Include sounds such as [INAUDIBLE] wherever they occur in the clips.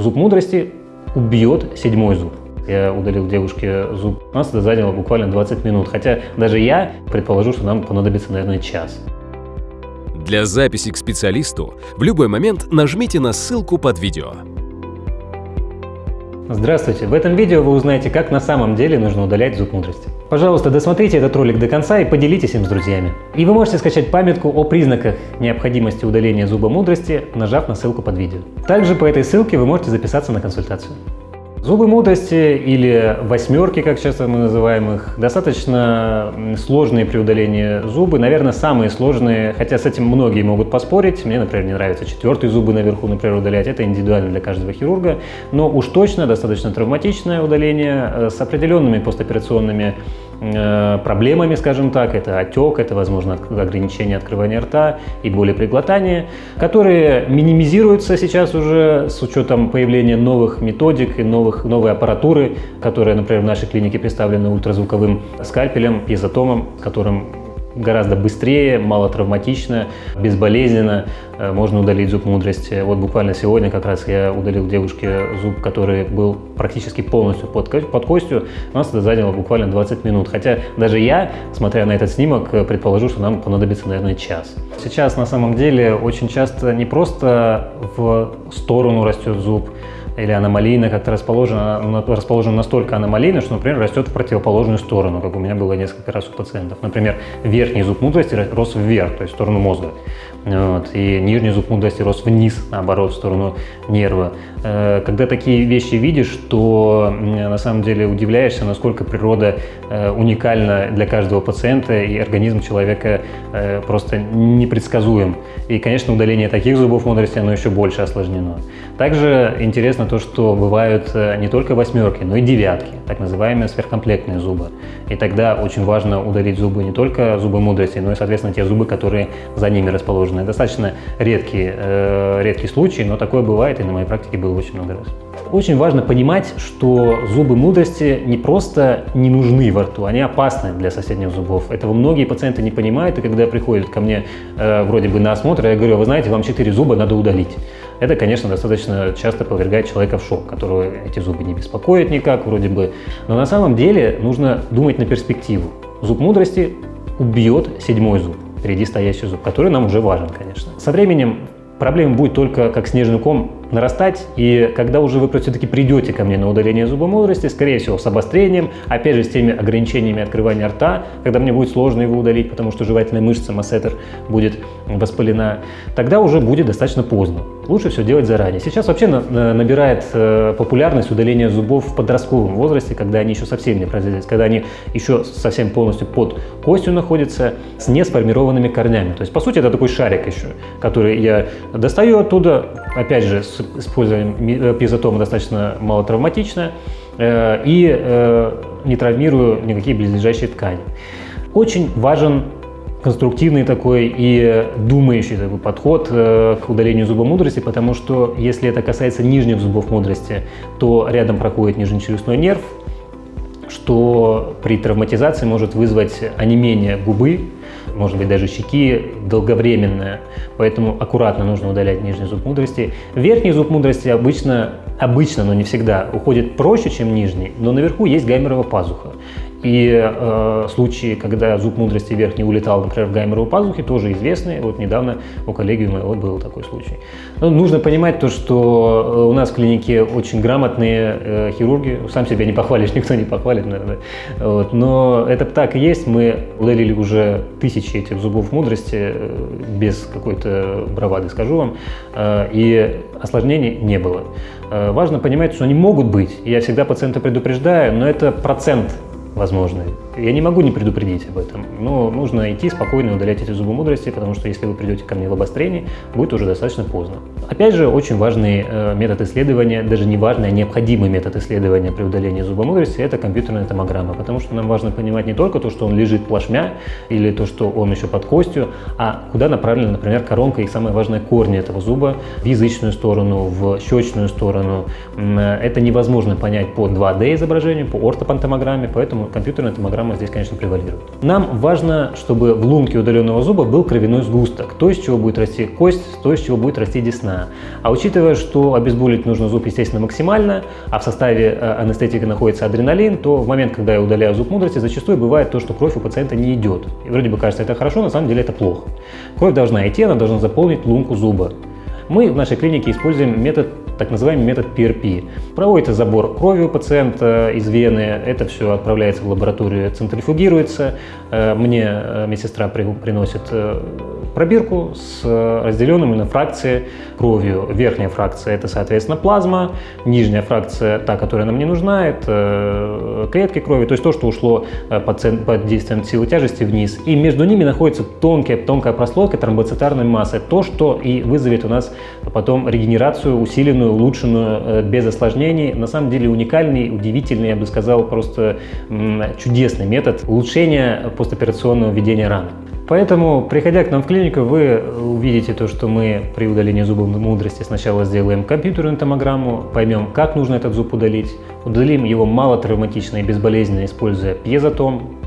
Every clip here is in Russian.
Зуб мудрости убьет седьмой зуб. Я удалил девушке зуб. У нас это заняло буквально 20 минут. Хотя даже я предположу, что нам понадобится, наверное, час. Для записи к специалисту в любой момент нажмите на ссылку под видео. Здравствуйте! В этом видео вы узнаете, как на самом деле нужно удалять зуб мудрости. Пожалуйста, досмотрите этот ролик до конца и поделитесь им с друзьями. И вы можете скачать памятку о признаках необходимости удаления зуба мудрости, нажав на ссылку под видео. Также по этой ссылке вы можете записаться на консультацию. Зубы мудрости или восьмерки, как часто мы называем их, достаточно сложные при удалении зубы. Наверное, самые сложные, хотя с этим многие могут поспорить. Мне, например, не нравится четвертые зубы наверху, например, удалять. Это индивидуально для каждого хирурга. Но уж точно достаточно травматичное удаление э, с определенными постоперационными проблемами, скажем так. Это отек, это, возможно, ограничение открывания рта и боли при глотании, которые минимизируются сейчас уже с учетом появления новых методик и новых, новой аппаратуры, которая, например, в нашей клинике представлена ультразвуковым скальпелем, пьезотомом, которым гораздо быстрее, мало травматично, безболезненно э, можно удалить зуб мудрости. Вот буквально сегодня как раз я удалил девушке зуб, который был практически полностью под, под костью. У нас это заняло буквально 20 минут. Хотя даже я, смотря на этот снимок, э, предположу, что нам понадобится, наверное, час. Сейчас на самом деле очень часто не просто в сторону растет зуб, или аномалийно как-то расположена, расположена настолько аномалийно, что, например, растет в противоположную сторону, как у меня было несколько раз у пациентов. Например, верхний зуб мудрости рос вверх, то есть в сторону мозга. Вот, и нижний зуб мудрости рос вниз, наоборот, в сторону нерва. Э, когда такие вещи видишь, то на самом деле удивляешься, насколько природа э, уникальна для каждого пациента, и организм человека э, просто непредсказуем. И, конечно, удаление таких зубов мудрости, оно еще больше осложнено. Также интересно то, что бывают не только восьмерки, но и девятки, так называемые сверхкомплектные зубы. И тогда очень важно удалить зубы не только зубы мудрости, но и, соответственно, те зубы, которые за ними расположены. Достаточно редкий, э, редкий случай, но такое бывает, и на моей практике было очень много раз. Очень важно понимать, что зубы мудрости не просто не нужны во рту, они опасны для соседних зубов. Этого многие пациенты не понимают, и когда приходят ко мне э, вроде бы на осмотр, я говорю, вы знаете, вам 4 зуба надо удалить. Это, конечно, достаточно часто повергает человека в шок, которого эти зубы не беспокоят никак вроде бы. Но на самом деле нужно думать на перспективу. Зуб мудрости убьет седьмой зуб впереди стоящий зуб, который нам уже важен, конечно. Со временем проблема будет только как снежный ком нарастать, и когда уже вы все-таки придете ко мне на удаление зуба мудрости, скорее всего, с обострением, опять же, с теми ограничениями открывания рта, когда мне будет сложно его удалить, потому что жевательная мышца массетер будет воспалена, тогда уже будет достаточно поздно. Лучше все делать заранее. Сейчас вообще набирает э, популярность удаление зубов в подростковом возрасте, когда они еще совсем не производились, когда они еще совсем полностью под костью находятся, с несформированными корнями. То есть, по сути, это такой шарик еще, который я достаю оттуда, опять же, с использованием э, пьезотома достаточно малотравматично э, и э, не травмирую никакие близлежащие ткани. Очень важен конструктивный такой и думающий такой подход к удалению зуба мудрости, потому что если это касается нижних зубов мудрости, то рядом проходит нижнечелюстной нерв, что при травматизации может вызвать онемение губы, может быть даже щеки, долговременное, поэтому аккуратно нужно удалять нижний зуб мудрости. Верхний зуб мудрости обычно, обычно, но не всегда, уходит проще, чем нижний, но наверху есть гаймерова пазуха. И э, случаи, когда зуб мудрости верхний улетал, например, в гайморову пазухи, тоже известны. Вот недавно у коллеги у моего был такой случай. Но нужно понимать то, что э, у нас в клинике очень грамотные э, хирурги. Сам себя не похвалишь, [LAUGHS] никто не похвалит, наверное. Вот. Но это так и есть. Мы удалили уже тысячи этих зубов мудрости, э, без какой-то бравады, скажу вам. Э, и осложнений не было. Э, важно понимать, что они могут быть. Я всегда пациента предупреждаю, но это процент возможны. Я не могу не предупредить об этом, но нужно идти спокойно удалять эти зубы мудрости, потому что если вы придете ко мне в обострении, будет уже достаточно поздно. Опять же, очень важный э, метод исследования, даже не важный, а необходимый метод исследования при удалении зуба мудрости – это компьютерная томограмма, потому что нам важно понимать не только то, что он лежит плашмя, или то, что он еще под костью, а куда направлена, например, коронка и самое важное корни этого зуба в язычную сторону, в щечную сторону. Это невозможно понять по 2D изображению, по ортопантомограмме, поэтому компьютерная томограмма программа здесь, конечно, превалирует. Нам важно, чтобы в лунке удаленного зуба был кровяной сгусток, то, из чего будет расти кость, то, из чего будет расти десна. А учитывая, что обезболить нужно зуб, естественно, максимально, а в составе э, анестетика находится адреналин, то в момент, когда я удаляю зуб мудрости, зачастую бывает то, что кровь у пациента не идет. И вроде бы кажется, это хорошо, на самом деле это плохо. Кровь должна идти, она должна заполнить лунку зуба. Мы в нашей клинике используем метод так называемый метод PRP. Проводится забор крови у пациента из вены, это все отправляется в лабораторию, центрифугируется. Э, мне э, медсестра приносит э, пробирку с разделенными на фракции кровью. Верхняя фракция – это, соответственно, плазма, нижняя фракция – та, которая нам не нужна, это клетки крови, то есть то, что ушло под, действием силы тяжести вниз. И между ними находится тонкая, тонкая прослойка тромбоцитарной массы, то, что и вызовет у нас потом регенерацию усиленную улучшенную, э, без осложнений. На самом деле уникальный, удивительный, я бы сказал, просто чудесный метод улучшения постоперационного ведения раны. Поэтому, приходя к нам в клинику, вы увидите то, что мы при удалении зуба мудрости сначала сделаем компьютерную томограмму, поймем, как нужно этот зуб удалить, удалим его малотравматично и безболезненно, используя пьезотом,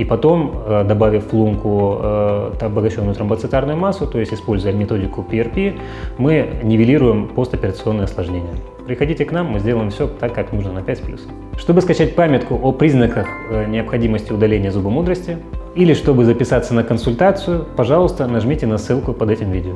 и потом, э, добавив в лунку э, обогащенную тромбоцитарную массу, то есть используя методику PRP, мы нивелируем постоперационные осложнения. Приходите к нам, мы сделаем все так, как нужно на 5+. Чтобы скачать памятку о признаках э, необходимости удаления зуба мудрости или чтобы записаться на консультацию, пожалуйста, нажмите на ссылку под этим видео.